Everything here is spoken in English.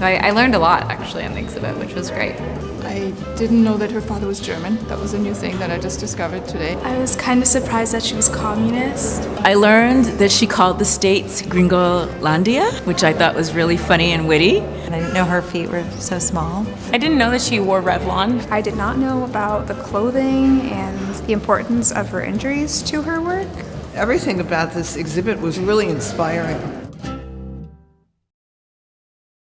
I, I learned a lot actually on the exhibit, which was great. I didn't know that her father was German. That was a new thing that I just discovered today. I was kind of surprised that she was communist. I learned that she called the states Gringolandia, which I thought was really funny and witty. I didn't know her feet were so small. I didn't know that she wore Revlon. I did not know about the clothing and the importance of her injuries to her work. Everything about this exhibit was really inspiring.